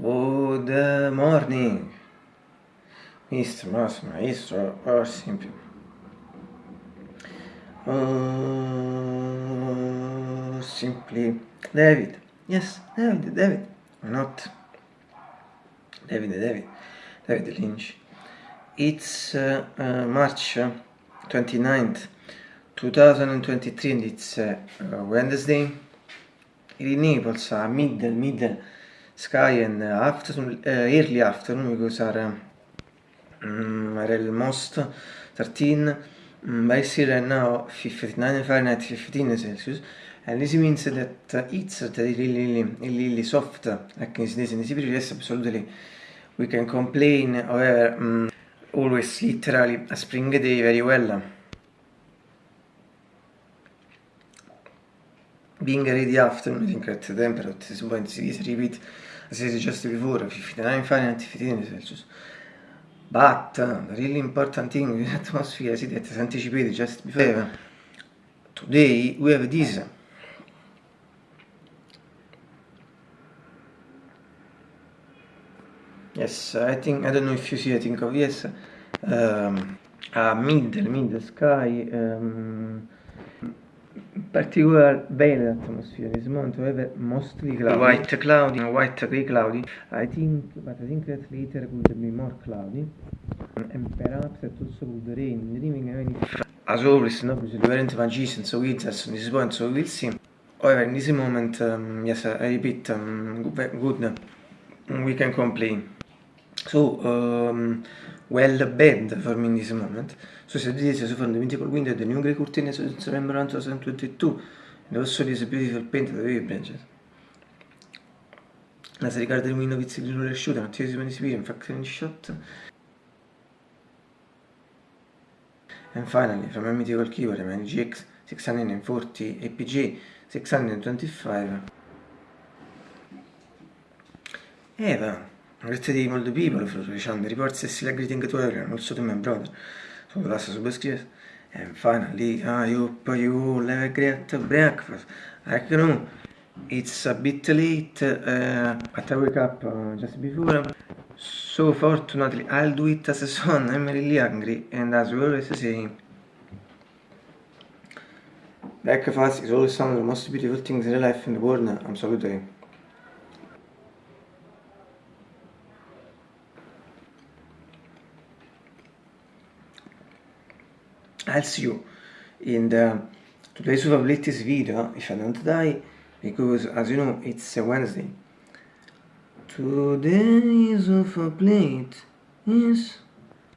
Good morning, Mr. Mouse Maestro, or simply. Or simply David. Yes, David, David. Why not? David, David. David Lynch. It's uh, uh, March 29th, 2023 and it's uh, Wednesday. In Naples, uh, middle, middle sky and afternoon, uh, early afternoon because are um, are almost 13 um, by sea right now 59 Fahrenheit 15 Celsius. And this means that it's really, really, really soft like in this, in this period yes absolutely. We can complain however um, always literally a spring day very well being ready afternoon I think at the temperature at this point is repeat as I suggested before 59 Fahrenheit 15 Celsius but the really important thing with atmosphere is that as anticipated just before today we have this. Yes I think I don't know if you see I think of yes um, a middle middle sky um, particular veil atmosphere is moment however mostly cloudy white cloudy white gray cloudy. I think but I think that later could be more cloudy. And perhaps it also could rain dreaming even if as always no because we weren't magicians so it's at this point so we'll see however in this moment um, yes I repeat um, good we can complain so um, well bad for me in this moment. So said this is from the mythical window the new grey curtain is November 2022 and also this beautiful paint the wave branches as regards the window with the green shoot and tears when in fact shot. And finally from a mythical keyboard my GX 640 APG 625 Eva Great day all people for Richard reports a still greeting to everyone, also to my brother. So the last subscribers. And finally, I hope you have a great breakfast. I know it's a bit late, uh, but I wake up uh, just before. So fortunately, I'll do it as a son. I'm really hungry, and as we always say, breakfast is always one of the most beautiful things in life in the world. Absolutely. I'll see you in the today's probabilities video if I don't die because as you know it's a Wednesday. Today's of a plate is